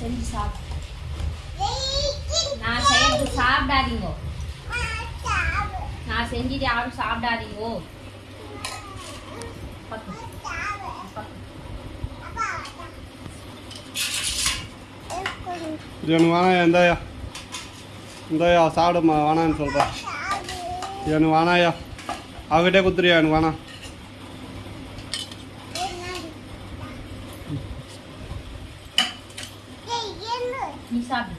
செஞ்சு சாப்பிடு நான் செய்யறது சாப்பிடாதீங்க. நான் செஞ்சுட்டு யாரும் சாப்பிடாதீங்கோ. எனக்கு வேணாயா இந்தாயா. இந்தாயா சாப்பிடுமா வேணான்னு சொல்கிறேன் எனக்கு வேணாயா அவகிட்டே குத்துறியா எனக்கு வேணாம் 你傻逼